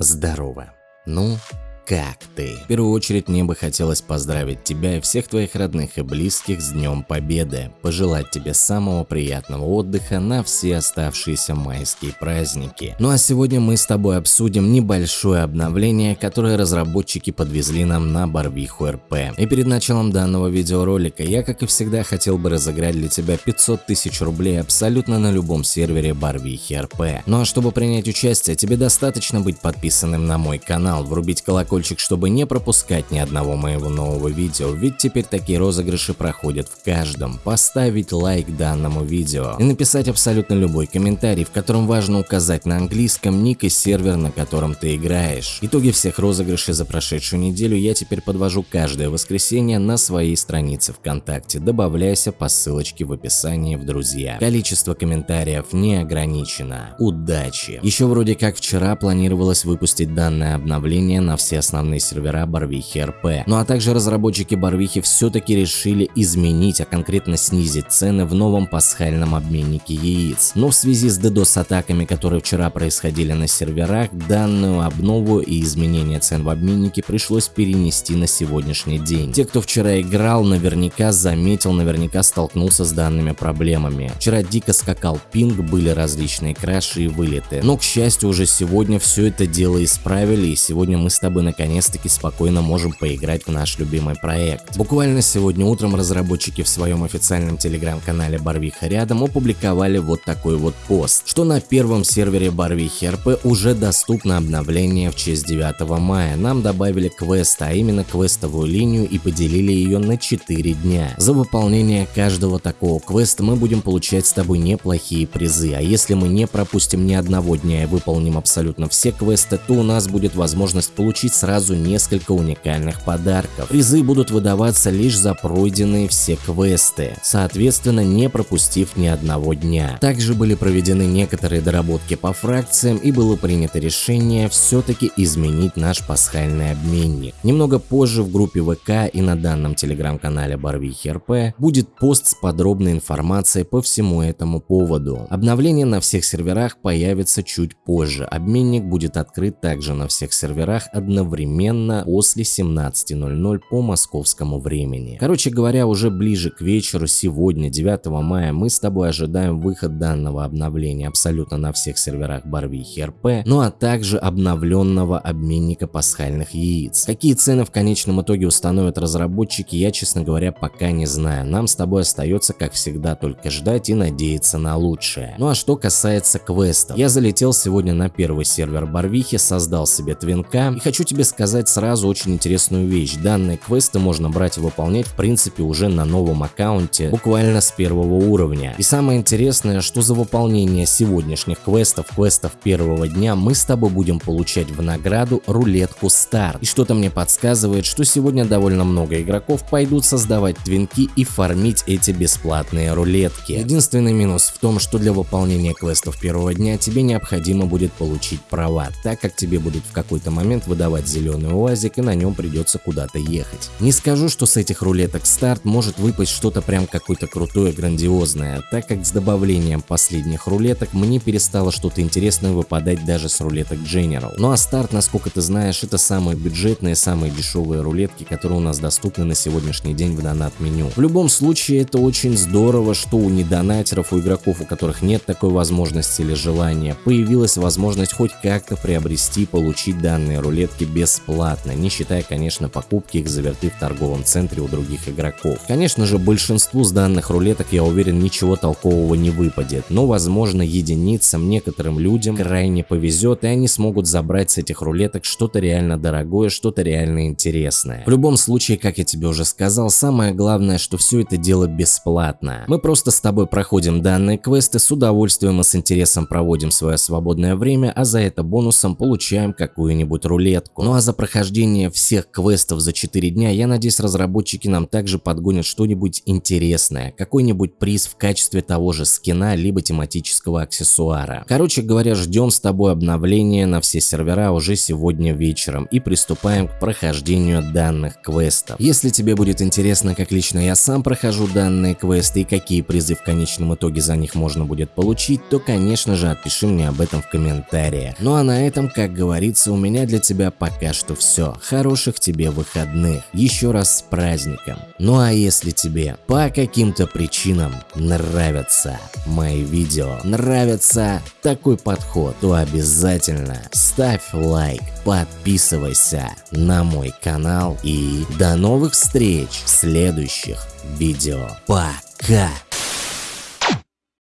Здорово. Ну, как ты? В первую очередь мне бы хотелось поздравить тебя и всех твоих родных и близких с Днем Победы, пожелать тебе самого приятного отдыха на все оставшиеся майские праздники. Ну а сегодня мы с тобой обсудим небольшое обновление, которое разработчики подвезли нам на Барвиху РП. И перед началом данного видеоролика я, как и всегда, хотел бы разыграть для тебя 500 тысяч рублей абсолютно на любом сервере Барвихи РП. Ну а чтобы принять участие, тебе достаточно быть подписанным на мой канал, врубить колокольчик колокольчик, чтобы не пропускать ни одного моего нового видео, ведь теперь такие розыгрыши проходят в каждом. Поставить лайк данному видео и написать абсолютно любой комментарий, в котором важно указать на английском ник и сервер, на котором ты играешь. Итоги всех розыгрышей за прошедшую неделю я теперь подвожу каждое воскресенье на своей странице ВКонтакте. Добавляйся по ссылочке в описании в друзья. Количество комментариев не ограничено. Удачи! Еще вроде как вчера планировалось выпустить данное обновление на все основные сервера Барвихи РП. Ну а также разработчики Барвихи все-таки решили изменить, а конкретно снизить цены в новом пасхальном обменнике яиц. Но в связи с DDoS атаками, которые вчера происходили на серверах, данную обнову и изменение цен в обменнике пришлось перенести на сегодняшний день. Те, кто вчера играл, наверняка заметил, наверняка столкнулся с данными проблемами. Вчера дико скакал пинг, были различные краши и вылеты. Но к счастью уже сегодня все это дело исправили и сегодня мы с тобой наконец-таки спокойно можем поиграть в наш любимый проект. Буквально сегодня утром разработчики в своем официальном телеграм-канале Барвиха рядом опубликовали вот такой вот пост, что на первом сервере Барвихи РП уже доступно обновление в честь 9 мая. Нам добавили квест, а именно квестовую линию и поделили ее на 4 дня. За выполнение каждого такого квеста мы будем получать с тобой неплохие призы, а если мы не пропустим ни одного дня и выполним абсолютно все квесты, то у нас будет возможность получить сразу несколько уникальных подарков. Призы будут выдаваться лишь за пройденные все квесты, соответственно не пропустив ни одного дня. Также были проведены некоторые доработки по фракциям и было принято решение все-таки изменить наш пасхальный обменник. Немного позже в группе ВК и на данном телеграм-канале Барвихи РП будет пост с подробной информацией по всему этому поводу. Обновление на всех серверах появится чуть позже. Обменник будет открыт также на всех серверах одновременно одновременно после 17.00 по московскому времени. Короче говоря, уже ближе к вечеру сегодня, 9 мая, мы с тобой ожидаем выход данного обновления абсолютно на всех серверах Барвихи РП, ну а также обновленного обменника пасхальных яиц. Какие цены в конечном итоге установят разработчики, я, честно говоря, пока не знаю. Нам с тобой остается, как всегда, только ждать и надеяться на лучшее. Ну а что касается квестов, я залетел сегодня на первый сервер Барвихи, создал себе твинка и хочу тебе сказать сразу очень интересную вещь. Данные квесты можно брать и выполнять в принципе уже на новом аккаунте, буквально с первого уровня. И самое интересное, что за выполнение сегодняшних квестов, квестов первого дня мы с тобой будем получать в награду рулетку старт. И что-то мне подсказывает, что сегодня довольно много игроков пойдут создавать твинки и фармить эти бесплатные рулетки. Единственный минус в том, что для выполнения квестов первого дня тебе необходимо будет получить права, так как тебе будут в какой-то момент выдавать зеленый УАЗик и на нем придется куда-то ехать. Не скажу, что с этих рулеток старт может выпасть что-то прям какое-то крутое, грандиозное, так как с добавлением последних рулеток мне перестало что-то интересное выпадать даже с рулеток General. Ну а старт, насколько ты знаешь, это самые бюджетные, самые дешевые рулетки, которые у нас доступны на сегодняшний день в донат-меню. В любом случае, это очень здорово, что у недонатеров, у игроков, у которых нет такой возможности или желания, появилась возможность хоть как-то приобрести, получить данные рулетки бесплатно, не считая, конечно, покупки их заверты в торговом центре у других игроков. Конечно же, большинству с данных рулеток, я уверен, ничего толкового не выпадет, но, возможно, единицам, некоторым людям крайне повезет, и они смогут забрать с этих рулеток что-то реально дорогое, что-то реально интересное. В любом случае, как я тебе уже сказал, самое главное, что все это дело бесплатно. Мы просто с тобой проходим данные квесты, с удовольствием и с интересом проводим свое свободное время, а за это бонусом получаем какую-нибудь рулетку. Ну а за прохождение всех квестов за 4 дня, я надеюсь, разработчики нам также подгонят что-нибудь интересное, какой-нибудь приз в качестве того же скина, либо тематического аксессуара. Короче говоря, ждем с тобой обновления на все сервера уже сегодня вечером и приступаем к прохождению данных квестов. Если тебе будет интересно, как лично я сам прохожу данные квесты и какие призы в конечном итоге за них можно будет получить, то конечно же отпиши мне об этом в комментариях. Ну а на этом, как говорится, у меня для тебя пока что все. Хороших тебе выходных. Еще раз с праздником. Ну а если тебе по каким-то причинам нравятся мои видео, нравится такой подход, то обязательно ставь лайк, подписывайся на мой канал и до новых встреч в следующих видео. Пока!